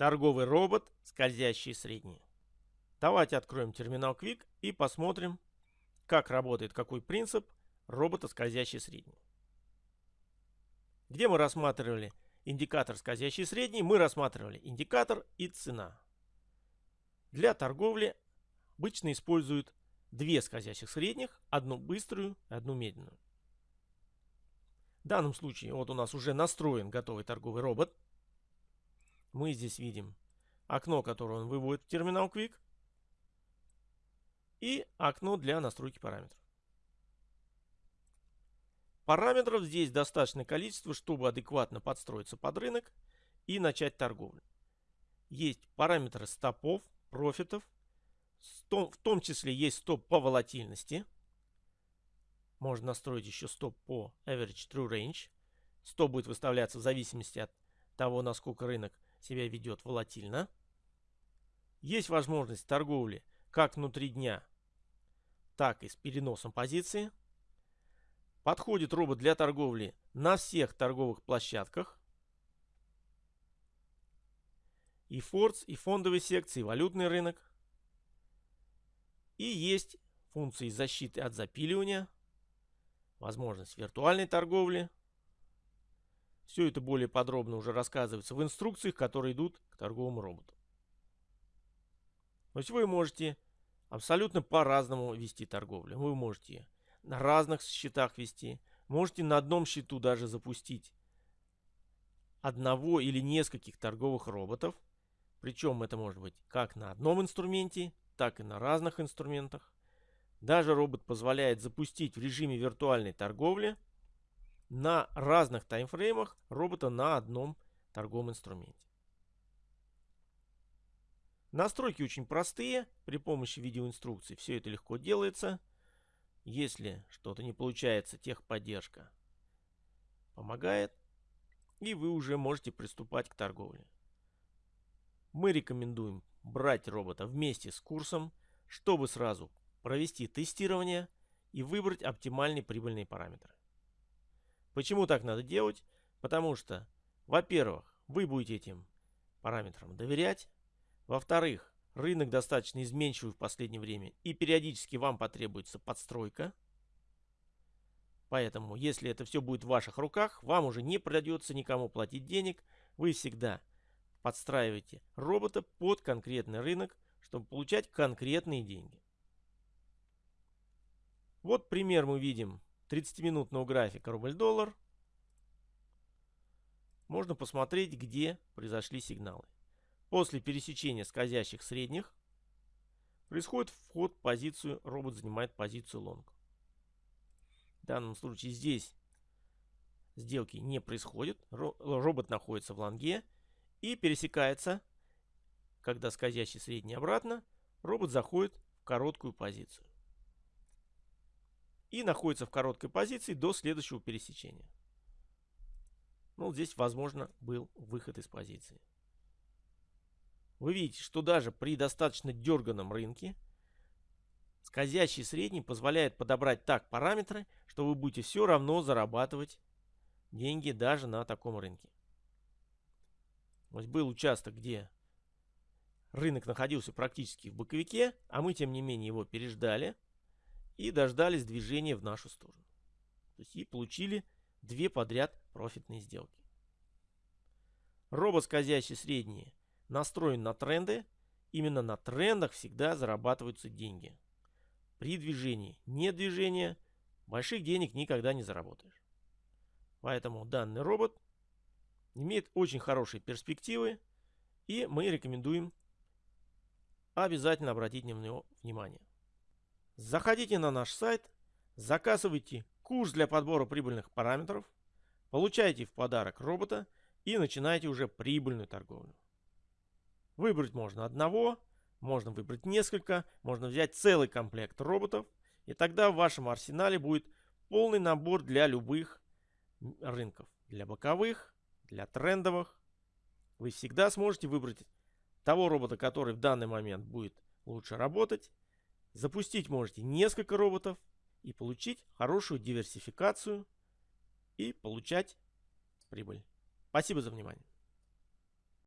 Торговый робот, скользящий средний. Давайте откроем терминал Quick и посмотрим, как работает какой принцип робота скользящий средний. Где мы рассматривали индикатор скользящий средний, мы рассматривали индикатор и цена. Для торговли обычно используют две скользящих средних, одну быструю и одну медленную. В данном случае вот у нас уже настроен готовый торговый робот мы здесь видим окно, которое он выводит в терминал Quick. И окно для настройки параметров. Параметров здесь достаточное количество, чтобы адекватно подстроиться под рынок и начать торговлю. Есть параметры стопов, профитов. В том числе есть стоп по волатильности. Можно настроить еще стоп по average true range. Стоп будет выставляться в зависимости от того, насколько рынок себя ведет волатильно. Есть возможность торговли как внутри дня, так и с переносом позиции. Подходит робот для торговли на всех торговых площадках. И форс, и фондовые секции, и валютный рынок. И есть функции защиты от запиливания, возможность виртуальной торговли, все это более подробно уже рассказывается в инструкциях, которые идут к торговому роботу. То есть вы можете абсолютно по-разному вести торговлю. Вы можете на разных счетах вести, можете на одном счету даже запустить одного или нескольких торговых роботов. Причем это может быть как на одном инструменте, так и на разных инструментах. Даже робот позволяет запустить в режиме виртуальной торговли – на разных таймфреймах робота на одном торговом инструменте. Настройки очень простые. При помощи видеоинструкций все это легко делается. Если что-то не получается, техподдержка помогает. И вы уже можете приступать к торговле. Мы рекомендуем брать робота вместе с курсом, чтобы сразу провести тестирование и выбрать оптимальные прибыльные параметры. Почему так надо делать? Потому что, во-первых, вы будете этим параметрам доверять. Во-вторых, рынок достаточно изменчивый в последнее время и периодически вам потребуется подстройка. Поэтому, если это все будет в ваших руках, вам уже не придется никому платить денег. Вы всегда подстраиваете робота под конкретный рынок, чтобы получать конкретные деньги. Вот пример мы видим 30-минутного графика рубль-доллар можно посмотреть, где произошли сигналы. После пересечения скользящих средних происходит вход в позицию, робот занимает позицию лонг. В данном случае здесь сделки не происходит, робот находится в лонге и пересекается, когда скользящий средний обратно, робот заходит в короткую позицию и находится в короткой позиции до следующего пересечения. Ну, здесь, возможно, был выход из позиции. Вы видите, что даже при достаточно дерганом рынке скользящий средний позволяет подобрать так параметры, что вы будете все равно зарабатывать деньги даже на таком рынке. Вот был участок, где рынок находился практически в боковике, а мы, тем не менее, его переждали и дождались движения в нашу сторону. То есть и получили две подряд профитные сделки. Робот скользящий средний настроен на тренды. Именно на трендах всегда зарабатываются деньги. При движении нет движения больших денег никогда не заработаешь. Поэтому данный робот имеет очень хорошие перспективы и мы рекомендуем обязательно обратить на него внимание. Заходите на наш сайт, заказывайте курс для подбора прибыльных параметров, получайте в подарок робота и начинайте уже прибыльную торговлю. Выбрать можно одного, можно выбрать несколько, можно взять целый комплект роботов, и тогда в вашем арсенале будет полный набор для любых рынков. Для боковых, для трендовых. Вы всегда сможете выбрать того робота, который в данный момент будет лучше работать, Запустить можете несколько роботов и получить хорошую диверсификацию и получать прибыль. Спасибо за внимание.